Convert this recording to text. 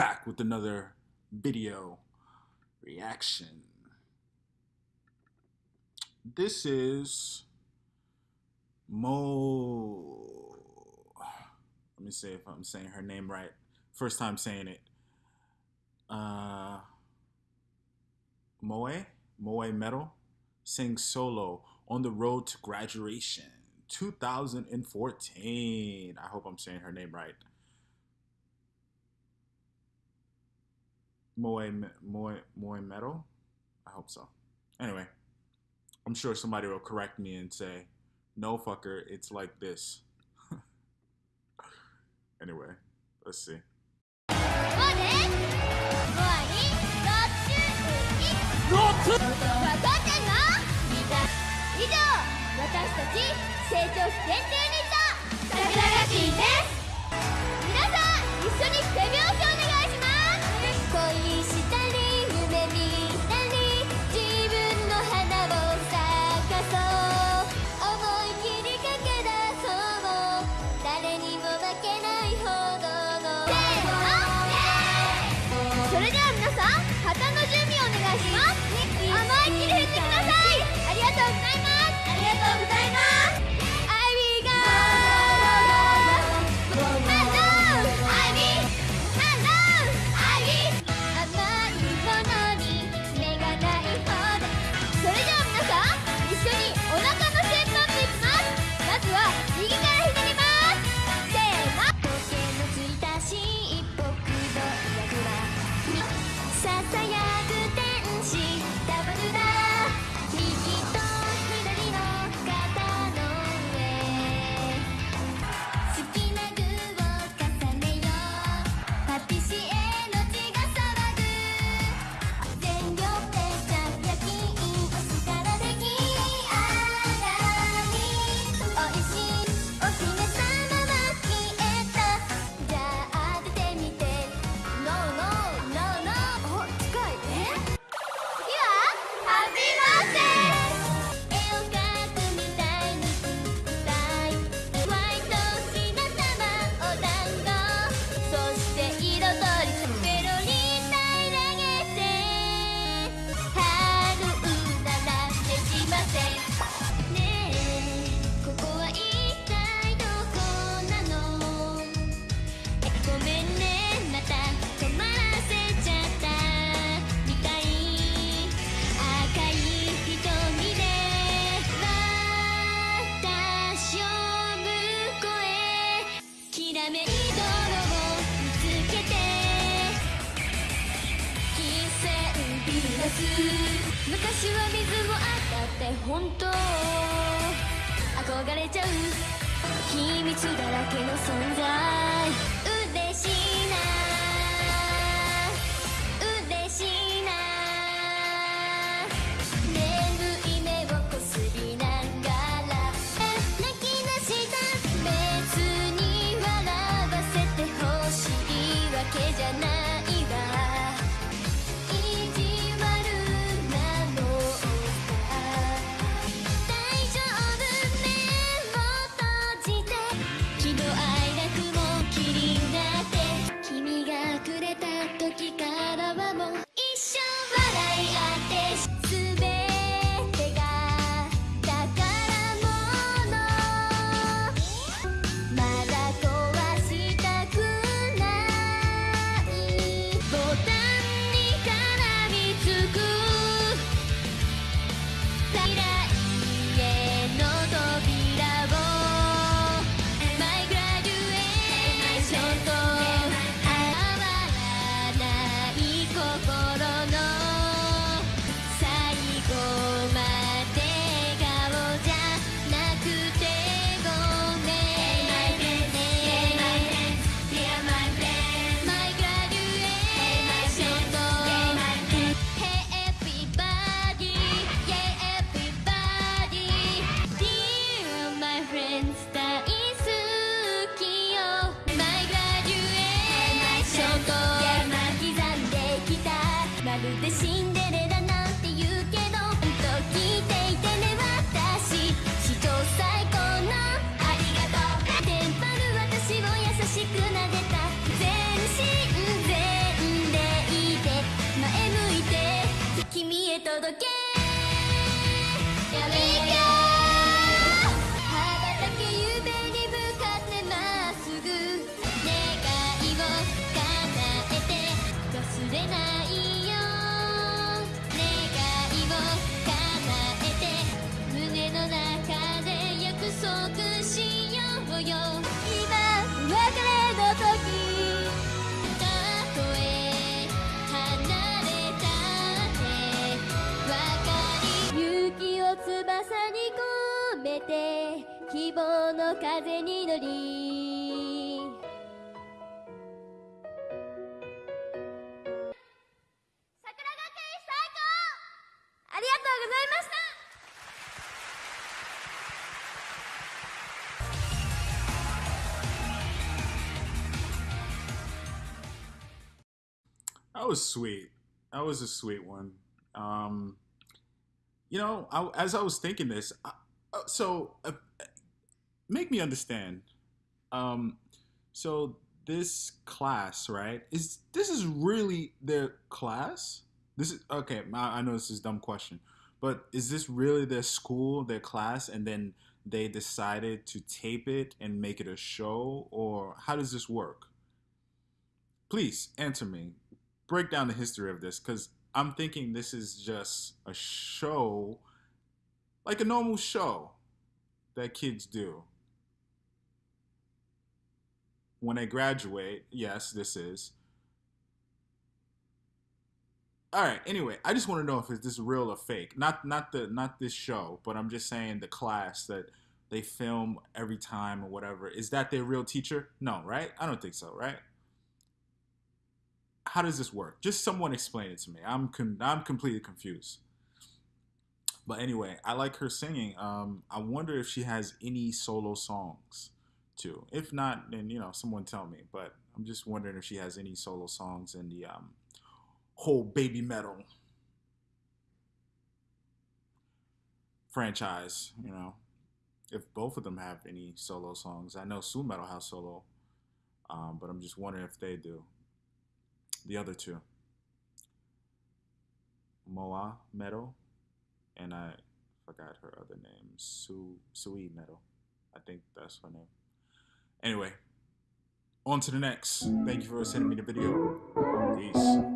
back with another video reaction. This is Mo. Let me see if I'm saying her name right. First time saying it. Uh, Moe, Moe Metal, sings solo on the road to graduation 2014. I hope I'm saying her name right. Moe, Moe, Moe Metal? I hope so. Anyway, I'm sure somebody will correct me and say, no fucker, it's like this. anyway, let's see. 成それでは皆さん旗の準備本当憧れちゃう秘密だらけの存在 希望の風に乗り桜学院最高ありがとうございました「 That was sweet. That was a sweet one. Um, you know, I, as I was thinking this, I, uh, so uh, make me understand. Um, so this class, right? Is this is really their class? This is okay. I, I know this is dumb question, but is this really their school, their class, and then they decided to tape it and make it a show, or how does this work? Please answer me break down the history of this because I'm thinking this is just a show, like a normal show that kids do. When they graduate, yes, this is. All right. Anyway, I just want to know if it's this real or fake. Not not the not this show, but I'm just saying the class that they film every time or whatever. Is that their real teacher? No, right? I don't think so, right? how does this work? Just someone explain it to me. I'm I'm completely confused. But anyway, I like her singing. Um, I wonder if she has any solo songs too. If not, then you know, someone tell me. But I'm just wondering if she has any solo songs in the um, whole Babymetal franchise. You know, if both of them have any solo songs. I know Su-metal has solo, um, but I'm just wondering if they do the other two moa meadow and i forgot her other name sue sui Metal. i think that's her name. Anyway on to the next. Thank you for sending me the video. Peace